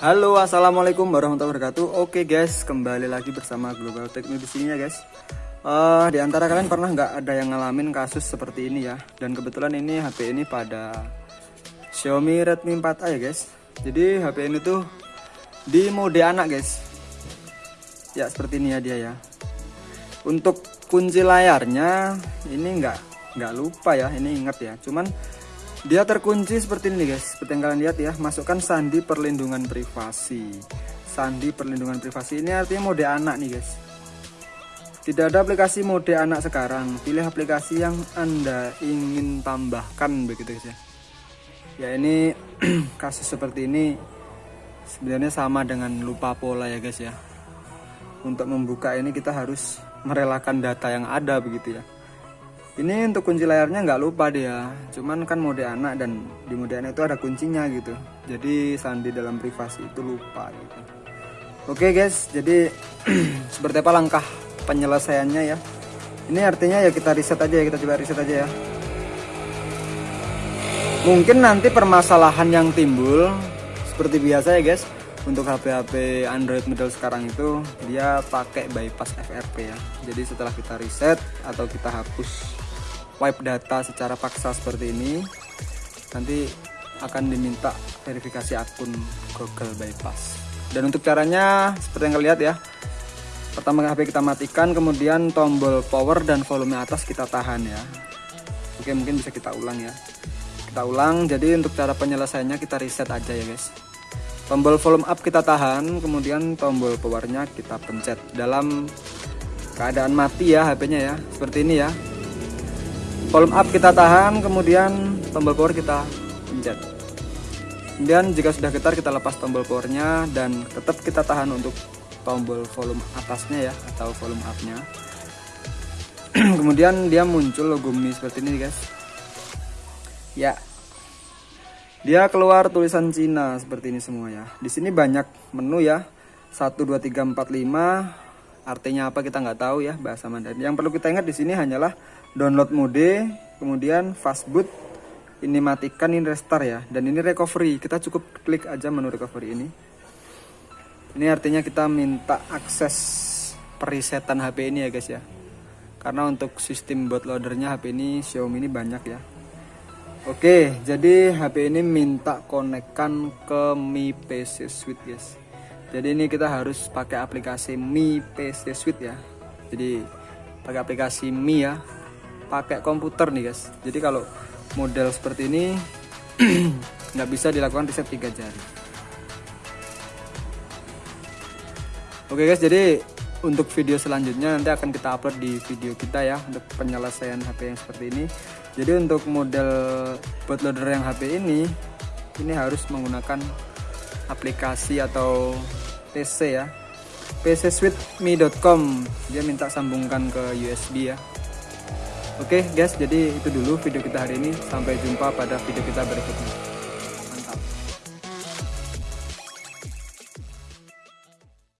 Halo assalamualaikum warahmatullahi wabarakatuh. Oke guys kembali lagi bersama Global Techno di sini ya guys. Uh, Di antara kalian pernah nggak ada yang ngalamin kasus seperti ini ya? Dan kebetulan ini HP ini pada Xiaomi Redmi 4A ya guys. Jadi HP ini tuh di mode anak guys. Ya seperti ini ya dia ya. Untuk kunci layarnya ini nggak nggak lupa ya ini ingat ya. Cuman dia terkunci seperti ini guys. Seperti yang kalian lihat ya masukkan sandi perlindungan privasi. Sandi perlindungan privasi ini artinya mode anak nih guys. Tidak ada aplikasi mode anak sekarang. Pilih aplikasi yang anda ingin tambahkan begitu guys ya. Ya ini kasus seperti ini sebenarnya sama dengan lupa pola ya guys ya. Untuk membuka ini kita harus merelakan data yang ada begitu ya ini untuk kunci layarnya nggak lupa dia. Cuman kan mode anak dan di mode anak itu ada kuncinya gitu. Jadi sandi dalam privasi itu lupa gitu. Oke guys. Jadi seperti apa langkah penyelesaiannya ya? Ini artinya ya kita riset aja ya kita coba riset aja ya. Mungkin nanti permasalahan yang timbul seperti biasa ya guys untuk HP-HP Android model sekarang itu dia pakai bypass FRP ya. Jadi setelah kita reset atau kita hapus wipe data secara paksa seperti ini nanti akan diminta verifikasi akun Google Bypass. Dan untuk caranya seperti yang kalian lihat ya pertama HP kita matikan kemudian tombol power dan volume atas kita tahan ya. Oke mungkin bisa kita ulang ya. Kita ulang jadi untuk cara penyelesaiannya kita reset aja ya guys. Tombol volume up kita tahan kemudian tombol powernya kita pencet dalam keadaan mati ya HP nya ya. Seperti ini ya volume up kita tahan kemudian tombol power kita pencet. Kemudian jika sudah getar kita lepas tombol powernya dan tetap kita tahan untuk tombol volume atasnya ya atau volume up nya kemudian dia muncul logo Mi seperti ini guys. Ya. Dia keluar tulisan Cina seperti ini semua ya. Di sini banyak menu ya. 1 2 3 4 5 artinya apa kita nggak tahu ya bahasa Mandarin. Yang perlu kita ingat di sini hanyalah download mode kemudian fastboot ini matikan ini restart ya dan ini recovery. Kita cukup klik aja menu recovery ini. Ini artinya kita minta akses perisetan HP ini ya guys ya. Karena untuk sistem bootloadernya HP ini Xiaomi ini banyak ya. Oke jadi HP ini minta konekkan ke Mi PC Suite guys jadi ini kita harus pakai aplikasi Mi PC Suite ya. Jadi pakai aplikasi Mi ya. Pakai komputer nih guys. Jadi kalau model seperti ini nggak bisa dilakukan riset tiga jari. Oke guys. Jadi untuk video selanjutnya nanti akan kita upload di video kita ya untuk penyelesaian HP yang seperti ini. Jadi untuk model bootloader yang HP ini ini harus menggunakan aplikasi atau PC ya pcsweetme.com dia minta sambungkan ke USB ya Oke okay, guys, jadi itu dulu video kita hari ini. Sampai jumpa pada video kita berikutnya.